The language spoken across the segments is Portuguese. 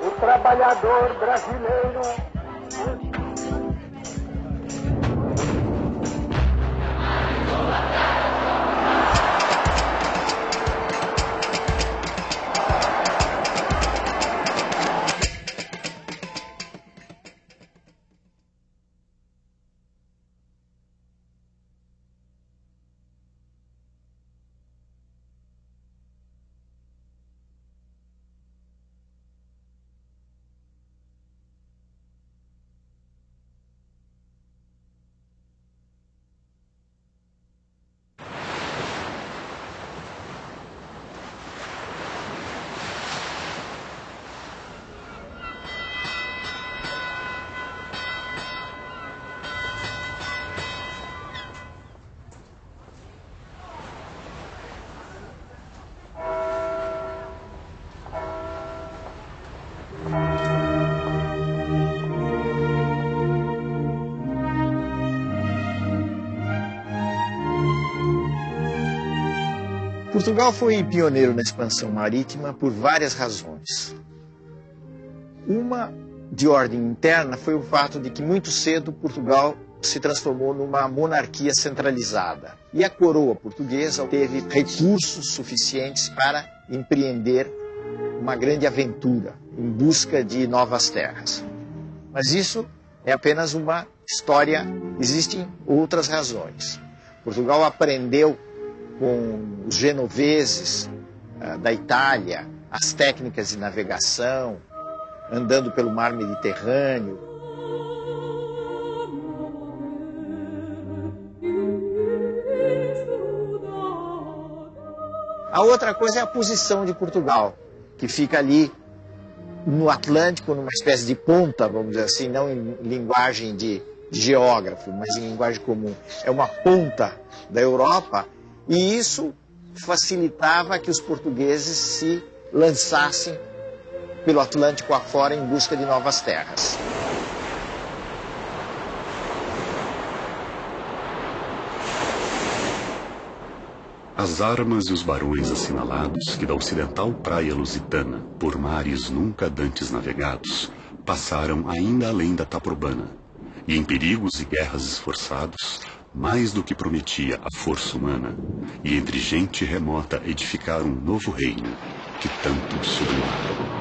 O trabalhador brasileiro Portugal foi pioneiro na expansão marítima por várias razões. Uma de ordem interna foi o fato de que muito cedo Portugal se transformou numa monarquia centralizada e a coroa portuguesa teve recursos suficientes para empreender uma grande aventura em busca de novas terras. Mas isso é apenas uma história, existem outras razões. Portugal aprendeu com os genoveses uh, da Itália, as técnicas de navegação, andando pelo mar Mediterrâneo. A outra coisa é a posição de Portugal, que fica ali no Atlântico, numa espécie de ponta, vamos dizer assim, não em linguagem de geógrafo, mas em linguagem comum. É uma ponta da Europa e isso facilitava que os portugueses se lançassem pelo Atlântico afora em busca de novas terras. As armas e os barões assinalados que da ocidental praia lusitana, por mares nunca dantes navegados, passaram ainda além da Taprobana, e em perigos e guerras esforçados, mais do que prometia a força humana, e entre gente remota edificar um novo reino que tanto sublimava.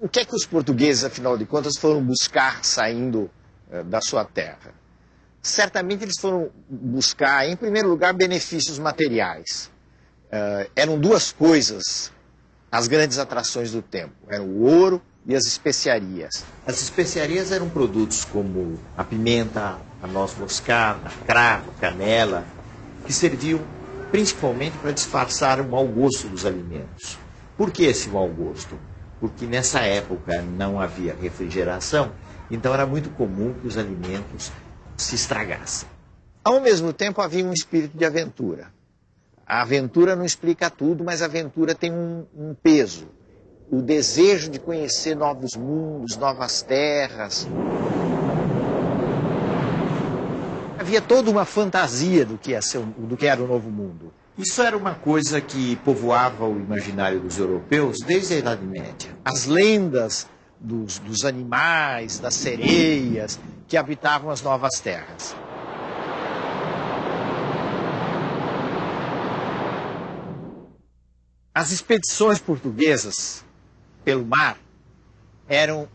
O que é que os portugueses, afinal de contas, foram buscar saindo uh, da sua terra? Certamente eles foram buscar, em primeiro lugar, benefícios materiais. Uh, eram duas coisas as grandes atrações do tempo: era o ouro e as especiarias. As especiarias eram produtos como a pimenta, a noz moscada, cravo, canela, que serviam principalmente para disfarçar o mau gosto dos alimentos. Por que esse mau gosto? Porque nessa época não havia refrigeração, então era muito comum que os alimentos se estragassem. Ao mesmo tempo havia um espírito de aventura. A aventura não explica tudo, mas a aventura tem um, um peso o desejo de conhecer novos mundos, novas terras. Havia toda uma fantasia do que, ser, do que era o novo mundo. Isso era uma coisa que povoava o imaginário dos europeus desde a Idade Média. As lendas dos, dos animais, das sereias que habitavam as novas terras. As expedições portuguesas pelo mar eram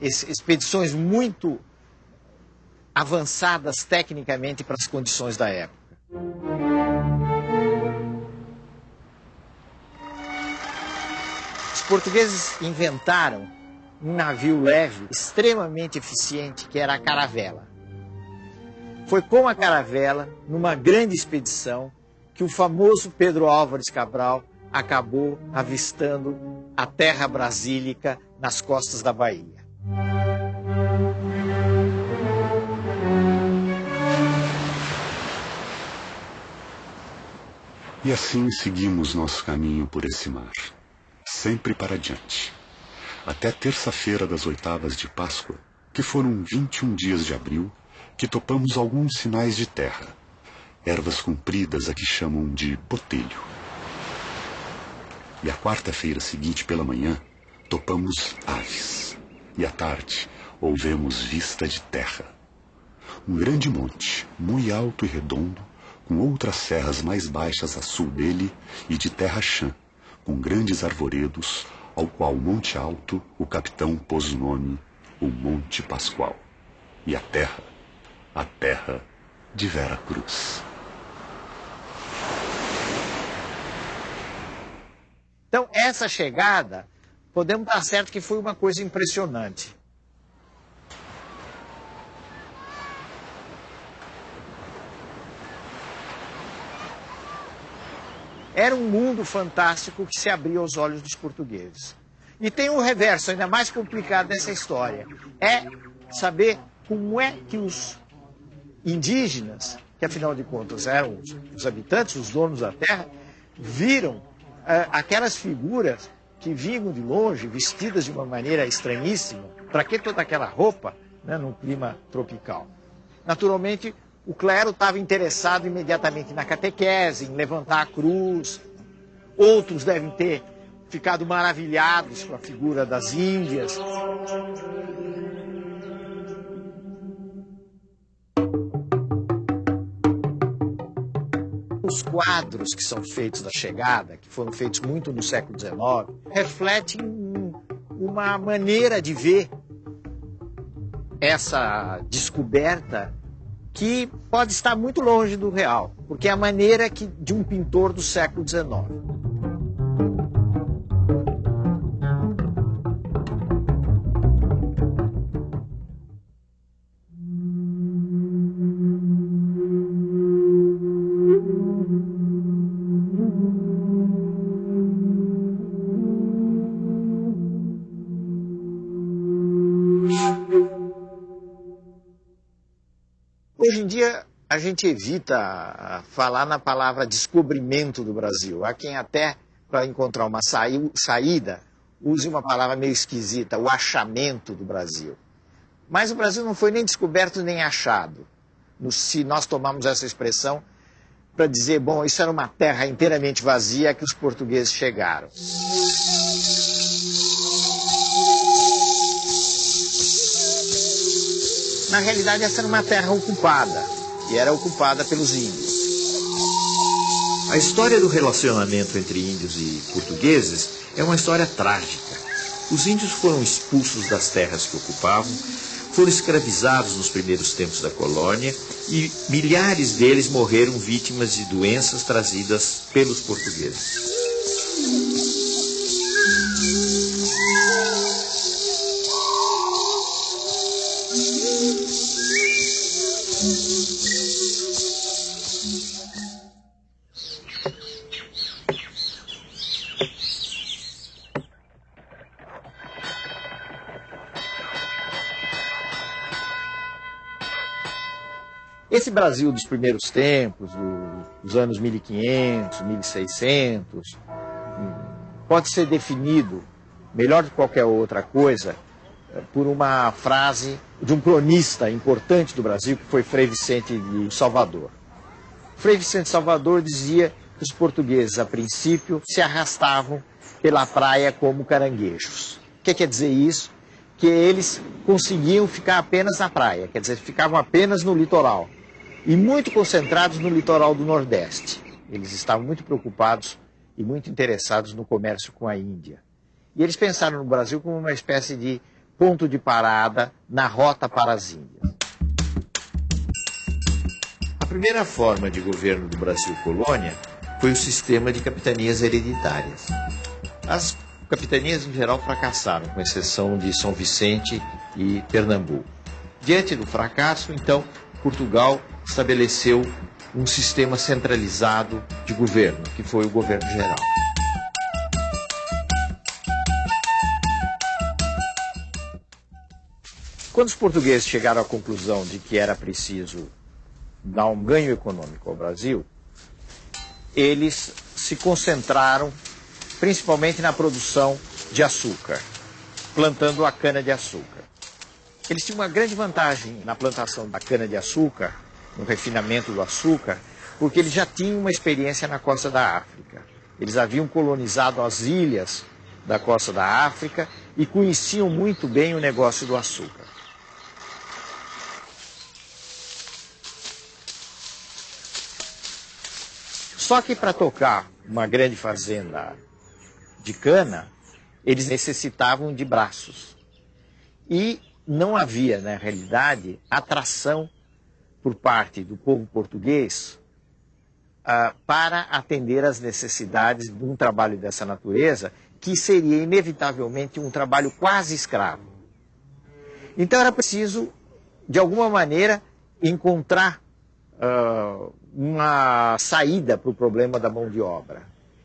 expedições muito avançadas tecnicamente para as condições da época. Os portugueses inventaram um navio leve extremamente eficiente que era a caravela. Foi com a caravela, numa grande expedição, que o famoso Pedro Álvares Cabral acabou avistando a terra brasílica nas costas da Bahia. E assim seguimos nosso caminho por esse mar, sempre para diante. Até terça-feira das oitavas de Páscoa, que foram 21 dias de abril que topamos alguns sinais de terra, ervas compridas a que chamam de botelho. E a quarta-feira seguinte pela manhã, topamos aves. E à tarde, ouvemos vista de terra. Um grande monte, muito alto e redondo, com outras serras mais baixas a sul dele e de terra chã, com grandes arvoredos, ao qual Monte Alto o capitão pôs o nome o Monte Pascoal. E a terra, a terra de Vera Cruz. Então, essa chegada, podemos dar certo que foi uma coisa impressionante. Era um mundo fantástico que se abriu aos olhos dos portugueses. E tem um reverso ainda mais complicado dessa história. É saber como é que os indígenas, que afinal de contas eram os, habitantes, os donos da terra, viram aquelas figuras que vinham de longe, vestidas de uma maneira estranhíssima. Para que toda aquela roupa né, num clima tropical? Naturalmente, o clero estava interessado imediatamente na catequese, em levantar a cruz. Outros devem ter ficado maravilhados com a figura das Índias. Os quadros que são feitos da chegada, que foram feitos muito no século XIX, refletem uma maneira de ver essa descoberta que pode estar muito longe do real, porque é a maneira que, de um pintor do século XIX. Hoje em dia, a gente evita falar na palavra descobrimento do Brasil. Há quem até, para encontrar uma saída, use uma palavra meio esquisita, o achamento do Brasil. Mas o Brasil não foi nem descoberto nem achado. Se nós tomamos essa expressão para dizer, bom, isso era uma terra inteiramente vazia que os portugueses chegaram. Na realidade, essa era uma terra ocupada, e era ocupada pelos índios. A história do relacionamento entre índios e portugueses é uma história trágica. Os índios foram expulsos das terras que ocupavam, foram escravizados nos primeiros tempos da colônia e milhares deles morreram vítimas de doenças trazidas pelos portugueses. Esse Brasil dos primeiros tempos, dos anos 1500, 1600, pode ser definido, melhor do que qualquer outra coisa, por uma frase de um cronista importante do Brasil, que foi Frei Vicente de Salvador. Frei Vicente Salvador dizia que os portugueses, a princípio, se arrastavam pela praia como caranguejos. O que quer dizer isso? Que eles conseguiam ficar apenas na praia, quer dizer, ficavam apenas no litoral e muito concentrados no litoral do Nordeste. Eles estavam muito preocupados e muito interessados no comércio com a Índia. E eles pensaram no Brasil como uma espécie de ponto de parada na rota para as Índias. A primeira forma de governo do Brasil colônia foi o sistema de capitanias hereditárias. As capitanias em geral fracassaram, com exceção de São Vicente e Pernambuco. Diante do fracasso, então, Portugal estabeleceu um sistema centralizado de governo, que foi o governo geral. Quando os portugueses chegaram à conclusão de que era preciso dar um ganho econômico ao Brasil, eles se concentraram principalmente na produção de açúcar, plantando a cana-de-açúcar. Eles tinham uma grande vantagem na plantação da cana-de-açúcar, no refinamento do açúcar, porque eles já tinham uma experiência na costa da África. Eles haviam colonizado as ilhas da costa da África e conheciam muito bem o negócio do açúcar. Só que para tocar uma grande fazenda de cana, eles necessitavam de braços. E não havia, na realidade, atração por parte do povo português uh, para atender às necessidades de um trabalho dessa natureza, que seria inevitavelmente um trabalho quase escravo. Então era preciso, de alguma maneira, encontrar uh, uma saída para o problema da mão de obra.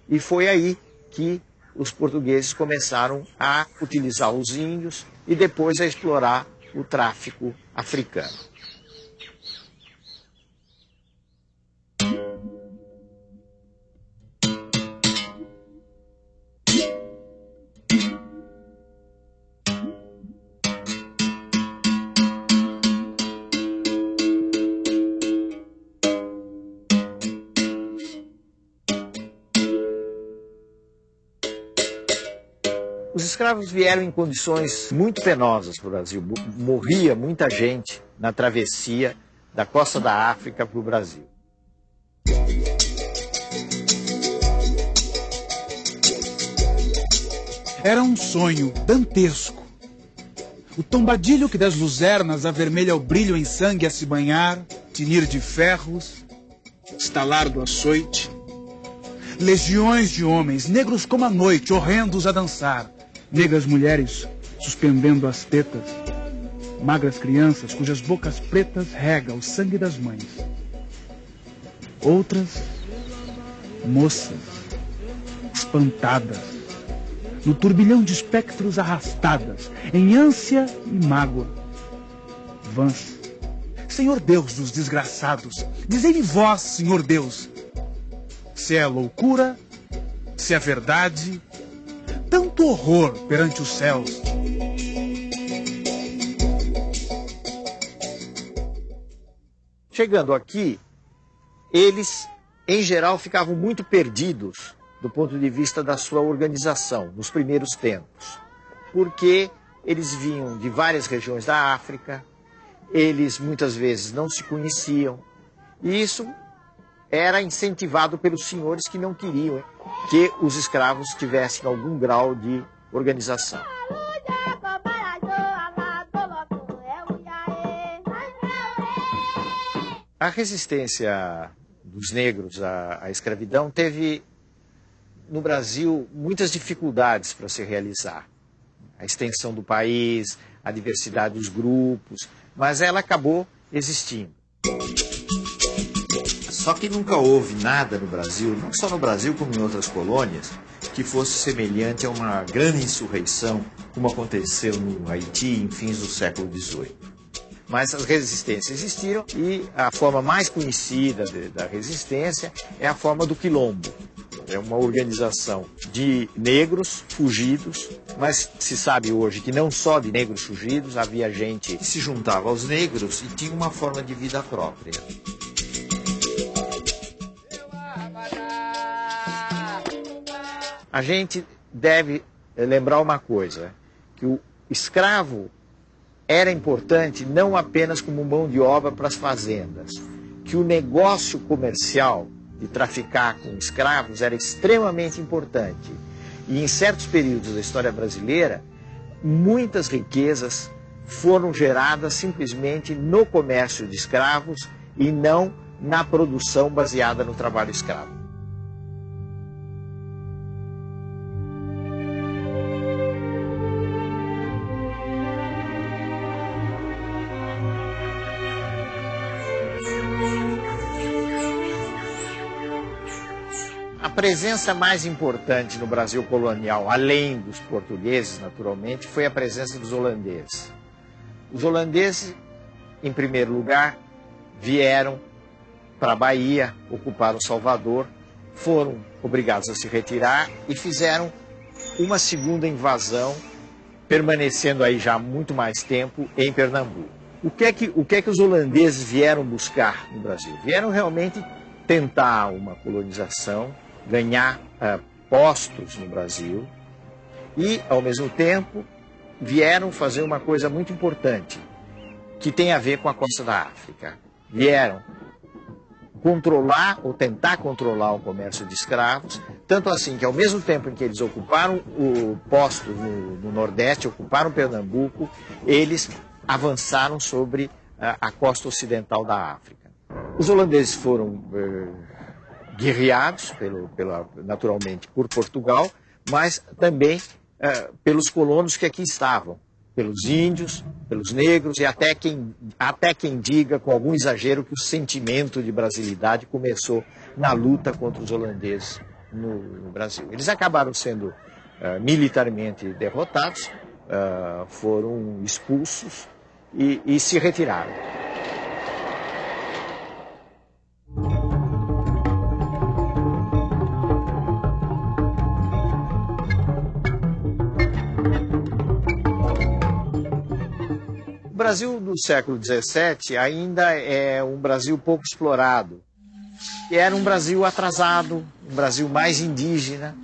E foi aí que os portugueses começaram a utilizar os índios e depois a explorar o tráfico africano. Escravos vieram em condições muito penosas para o Brasil. Morria muita gente na travessia da costa da África para o Brasil. Era um sonho dantesco. O tombadilho que das luzernas avermelha o brilho em sangue a se banhar, tinir de ferros, estalar do açoite. Legiões de homens, negros como a noite, horrendos a dançar, negras mulheres suspendendo as tetas, magras crianças cujas bocas pretas rega o sangue das mães. Outras, moças, espantadas, no turbilhão de espectros arrastadas, em ânsia e mágoa. Vãs, Senhor Deus dos desgraçados, dizei-me vós, Senhor Deus, se é loucura, se é verdade, tanto horror perante os céus. Chegando aqui, eles, em geral, ficavam muito perdidos do ponto de vista da sua organização nos primeiros tempos, porque eles vinham de várias regiões da África, eles muitas vezes não se conheciam, e isso era incentivado pelos senhores que não queriam que os escravos tivessem algum grau de organização. A resistência dos negros à, à escravidão teve no Brasil muitas dificuldades para se realizar. A extensão do país, a diversidade dos grupos, mas ela acabou existindo. Só que nunca houve nada no Brasil, não só no Brasil como em outras colônias, que fosse semelhante a uma grande insurreição, como aconteceu no Haiti em fins do século XVIII. Mas as resistências existiram e a forma mais conhecida de, da resistência é a forma do quilombo. É uma organização de negros fugidos, mas se sabe hoje que não só de negros fugidos, havia gente que se juntava aos negros e tinha uma forma de vida própria. A gente deve lembrar uma coisa, que o escravo era importante não apenas como mão de obra para as fazendas, que o negócio comercial de traficar com escravos era extremamente importante. E em certos períodos da história brasileira, muitas riquezas foram geradas simplesmente no comércio de escravos e não na produção baseada no trabalho escravo. Presença mais importante no Brasil colonial, além dos portugueses, naturalmente, foi a presença dos holandeses. Os holandeses, em primeiro lugar, vieram para a Bahia, ocuparam Salvador, foram obrigados a se retirar e fizeram uma segunda invasão permanecendo aí já muito mais tempo em Pernambuco. O que é que, o que, é que os holandeses vieram buscar no Brasil? Vieram realmente tentar uma colonização, ganhar uh, postos no Brasil e, ao mesmo tempo, vieram fazer uma coisa muito importante que tem a ver com a costa da África. Vieram controlar ou tentar controlar o comércio de escravos, tanto assim que ao mesmo tempo em que eles ocuparam o posto no, no Nordeste, ocuparam Pernambuco, eles avançaram sobre a, a costa ocidental da África. Os holandeses foram eh, guerreados, pelo, pela, naturalmente, por Portugal, mas também eh, pelos colonos que aqui estavam pelos índios, pelos negros e até quem, até quem diga com algum exagero que o sentimento de brasilidade começou na luta contra os holandeses no, no Brasil. Eles acabaram sendo uh, militarmente derrotados, uh, foram expulsos e, e se retiraram. Brasil do século XVII ainda é um Brasil pouco explorado. E era um Brasil atrasado, um Brasil mais indígena.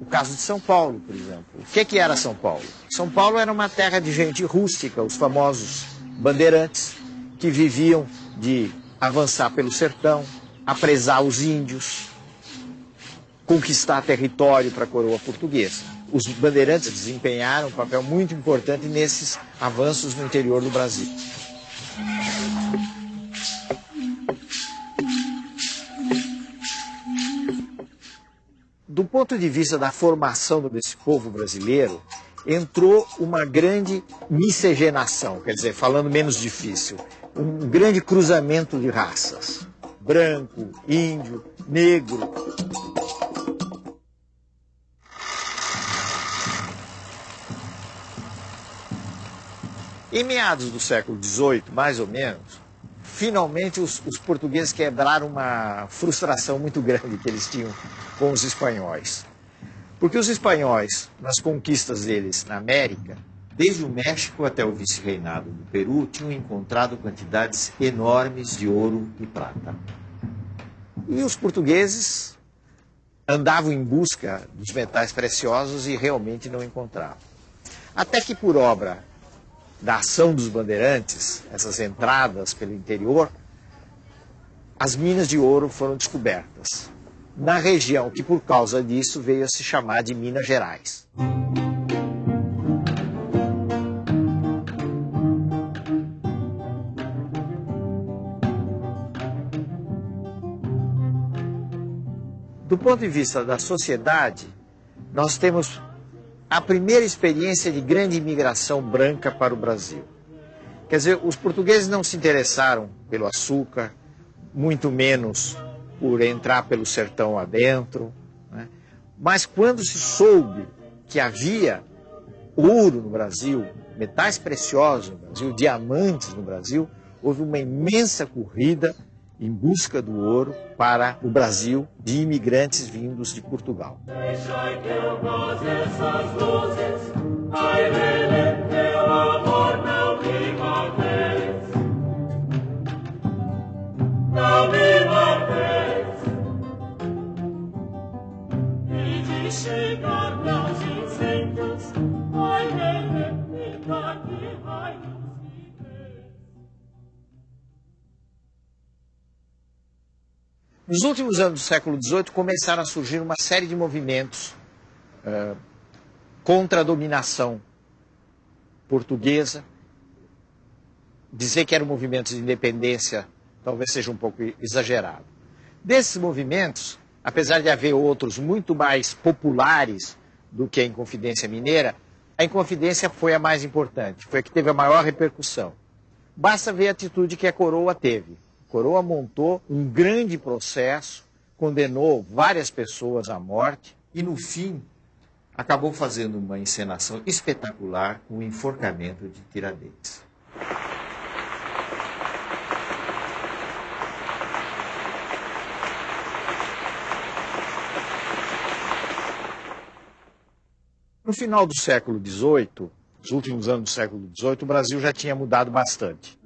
O caso de São Paulo, por exemplo. O que, que era São Paulo? São Paulo era uma terra de gente rústica, os famosos bandeirantes, que viviam de avançar pelo sertão, apresar os índios, conquistar território para a coroa portuguesa os bandeirantes desempenharam um papel muito importante nesses avanços no interior do Brasil. Do ponto de vista da formação desse povo brasileiro, entrou uma grande miscigenação, quer dizer, falando menos difícil, um grande cruzamento de raças. Branco, índio, negro, Em meados do século XVIII, mais ou menos, finalmente os, os, portugueses quebraram uma frustração muito grande que eles tinham com os espanhóis. Porque os espanhóis, nas conquistas deles na América, desde o México até o vice-reinado do Peru, tinham encontrado quantidades enormes de ouro e prata. E os portugueses andavam em busca dos metais preciosos e realmente não encontravam. Até que, por obra da ação dos bandeirantes, essas entradas pelo interior, as minas de ouro foram descobertas na região que, por causa disso, veio a se chamar de Minas Gerais. Do ponto de vista da sociedade, nós temos a primeira experiência de grande imigração branca para o Brasil. Quer dizer, os portugueses não se interessaram pelo açúcar, muito menos por entrar pelo sertão adentro. Né? Mas quando se soube que havia ouro no Brasil, metais preciosos no Brasil, diamantes no Brasil, houve uma imensa corrida em busca do ouro para o Brasil de imigrantes vindos de Portugal. Nos últimos anos do século XVIII começaram a surgir uma série de movimentos uh, contra a dominação portuguesa. Dizer que eram movimentos de independência talvez seja um pouco exagerado. Desses movimentos, apesar de haver outros muito mais populares do que a Inconfidência Mineira, a Inconfidência foi a mais importante, foi a que teve a maior repercussão. Basta ver a atitude que a coroa teve Coroa montou um grande processo, condenou várias pessoas à morte e, no fim, acabou fazendo uma encenação espetacular com o enforcamento de Tiradentes. No final do século XVIII, nos últimos anos do século XVIII, o Brasil já tinha mudado bastante.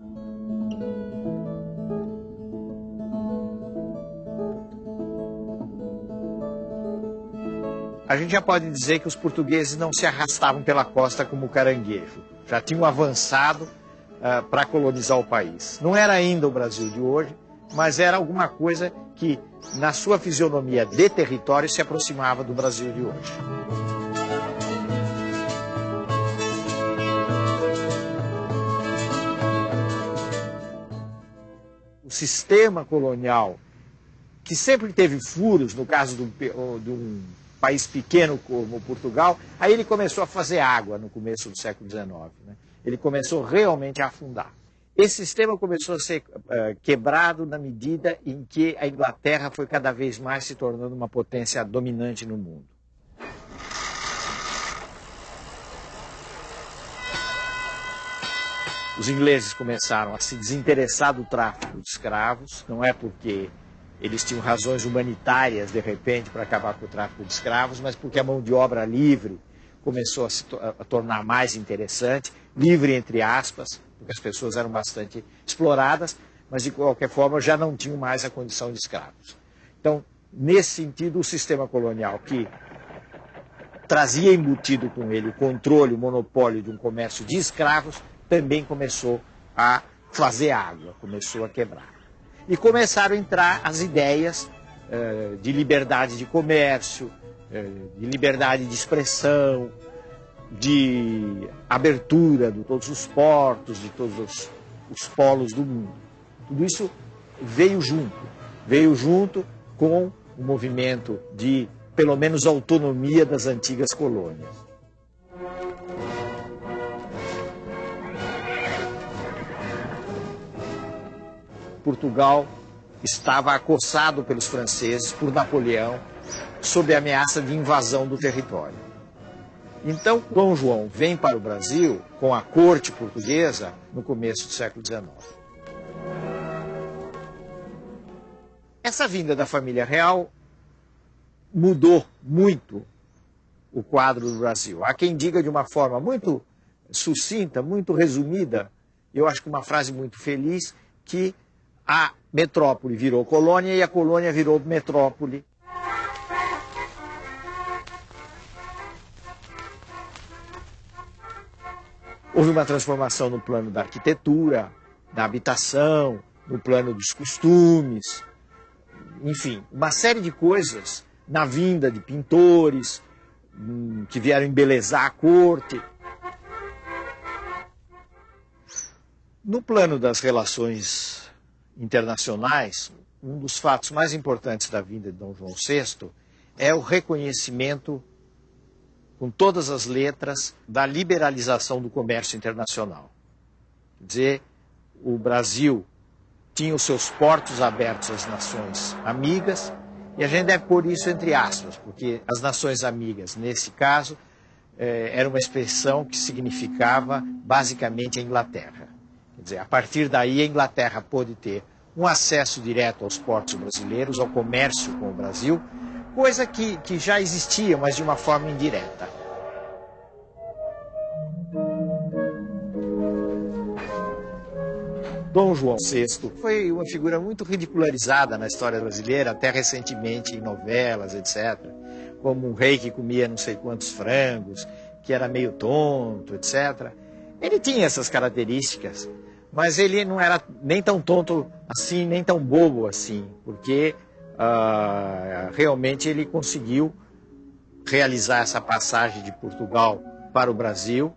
A gente já pode dizer que os portugueses não se arrastavam pela costa como caranguejo, já tinham avançado uh, para colonizar o país. Não era ainda o Brasil de hoje, mas era alguma coisa que, na sua fisionomia de território, se aproximava do Brasil de hoje. O sistema colonial, que sempre teve furos, no caso de um país pequeno como Portugal, aí ele começou a fazer água no começo do século XIX. Né? Ele começou realmente a afundar. Esse sistema começou a ser uh, quebrado na medida em que a Inglaterra foi cada vez mais se tornando uma potência dominante no mundo. Os ingleses começaram a se desinteressar do tráfico de escravos, não é porque eles tinham razões humanitárias, de repente, para acabar com o tráfico de escravos, mas porque a mão de obra livre começou a se a tornar mais interessante, livre entre aspas, porque as pessoas eram bastante exploradas, mas de qualquer forma já não tinham mais a condição de escravos. Então, nesse sentido, o sistema colonial que trazia embutido com ele o controle, o monopólio de um comércio de escravos, também começou a fazer água, começou a quebrar. E começaram a entrar as ideias uh, de liberdade de comércio, uh, de liberdade de expressão, de abertura de todos os portos, de todos os, os polos do mundo. Tudo isso veio junto, veio junto com o movimento de, pelo menos, autonomia das antigas colônias. Portugal estava acossado pelos franceses, por Napoleão, sob a ameaça de invasão do território. Então, Dom João vem para o Brasil com a corte portuguesa no começo do século XIX. Essa vinda da família real mudou muito o quadro do Brasil. Há quem diga de uma forma muito sucinta, muito resumida, eu acho que uma frase muito feliz, que a metrópole virou colônia e a colônia virou metrópole Houve uma transformação no plano da arquitetura, da habitação, no plano dos costumes, enfim, uma série de coisas na vinda de pintores hum, que vieram embelezar a corte. No plano das relações internacionais, um dos fatos mais importantes da vinda de Dom João VI é o reconhecimento com todas as letras da liberalização do comércio internacional. Quer dizer, o Brasil tinha os seus portos abertos às nações amigas, e a gente deve pôr isso entre aspas, porque as nações amigas, nesse caso, eh, era uma expressão que significava basicamente a Inglaterra. Quer dizer, a partir daí a Inglaterra pôde ter um acesso direto aos portos brasileiros, ao comércio com o Brasil, coisa que, que já existia, mas de uma forma indireta. Dom João VI foi uma figura muito ridicularizada na história brasileira, até recentemente em novelas, etc. Como um rei que comia não sei quantos frangos, que era meio tonto, etc. Ele tinha essas características, mas ele não era nem tão tonto assim, nem tão bobo assim, porque uh, realmente ele conseguiu realizar essa passagem de Portugal para o Brasil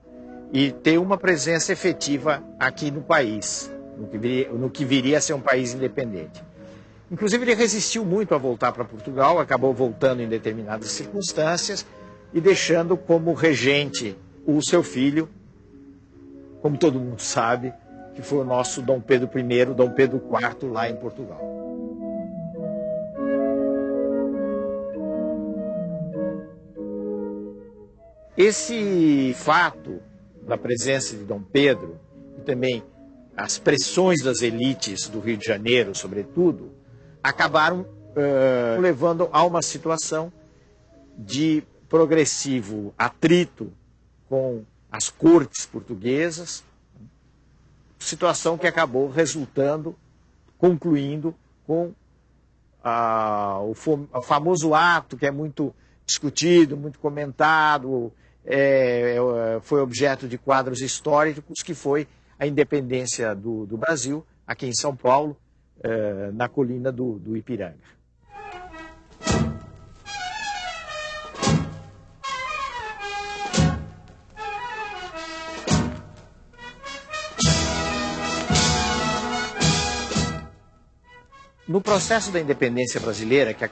e ter uma presença efetiva aqui no país, no que viria, no que viria a ser um país independente. Inclusive, ele resistiu muito a voltar para Portugal, acabou voltando em determinadas circunstâncias e deixando como regente o seu filho, como todo mundo sabe, que foi o nosso Dom Pedro I, Dom Pedro IV, lá em Portugal. Esse fato da presença de Dom Pedro e também as pressões das elites do Rio de Janeiro, sobretudo, acabaram uh, levando a uma situação de progressivo atrito com as cortes portuguesas, situação que acabou resultando, concluindo com ah, o, o, famoso ato que é muito discutido, muito comentado, é, é, foi objeto de quadros históricos, que foi a independência do, do Brasil, aqui em São Paulo, é, na colina do, do Ipiranga. No processo da independência brasileira, que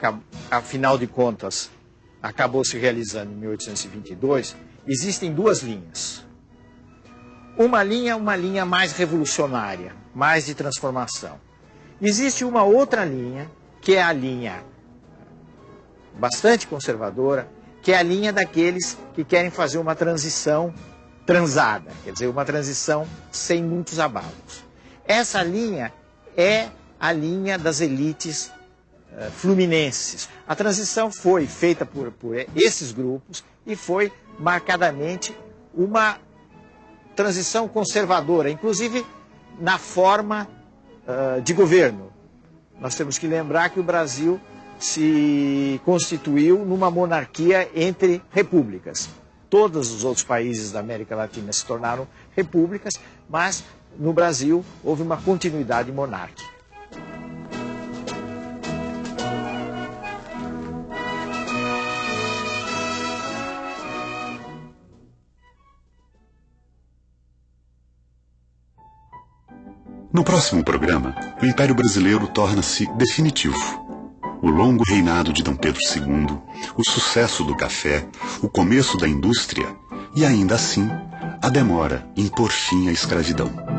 afinal de contas acabou se realizando em 1822, existem duas linhas. Uma linha, uma linha mais revolucionária, mais de transformação. Existe uma outra linha, que é a linha bastante conservadora, que é a linha daqueles que querem fazer uma transição transada, quer dizer, uma transição sem muitos abalos. Essa linha é a linha das elites uh, fluminenses. A transição foi feita por, por esses grupos e foi marcadamente uma transição conservadora, inclusive na forma uh, de governo. Nós temos que lembrar que o Brasil se constituiu numa monarquia entre repúblicas. Todos os outros países da América Latina se tornaram repúblicas, mas no Brasil houve uma continuidade monárquica. No próximo programa, o Império Brasileiro torna-se definitivo. O longo reinado de Dom Pedro II, o sucesso do café, o começo da indústria e, ainda assim, a demora em pôr fim à escravidão.